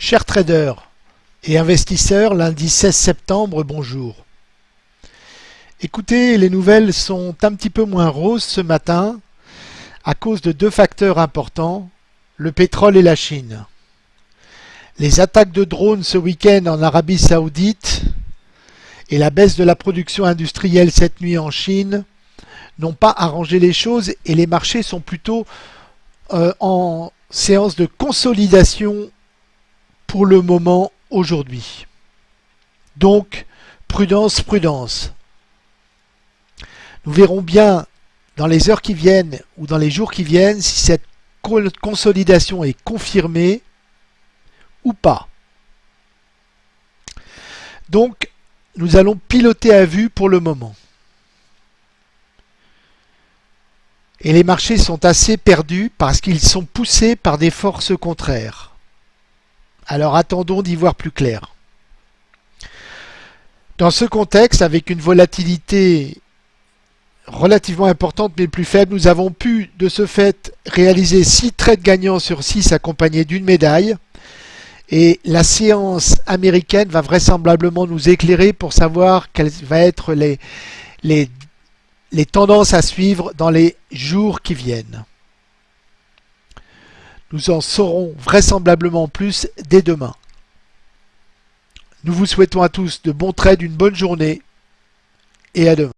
Chers traders et investisseurs, lundi 16 septembre, bonjour. Écoutez, les nouvelles sont un petit peu moins roses ce matin à cause de deux facteurs importants, le pétrole et la Chine. Les attaques de drones ce week-end en Arabie Saoudite et la baisse de la production industrielle cette nuit en Chine n'ont pas arrangé les choses et les marchés sont plutôt euh, en séance de consolidation pour le moment aujourd'hui. Donc, prudence, prudence. Nous verrons bien dans les heures qui viennent ou dans les jours qui viennent si cette consolidation est confirmée ou pas. Donc, nous allons piloter à vue pour le moment. Et les marchés sont assez perdus parce qu'ils sont poussés par des forces contraires. Alors attendons d'y voir plus clair. Dans ce contexte, avec une volatilité relativement importante mais plus faible, nous avons pu de ce fait réaliser 6 trades gagnants sur 6 accompagnés d'une médaille. Et la séance américaine va vraisemblablement nous éclairer pour savoir quelles vont être les, tendances à suivre dans les jours qui viennent. Nous en saurons vraisemblablement plus dès demain. Nous vous souhaitons à tous de bons trades, une bonne journée et à demain.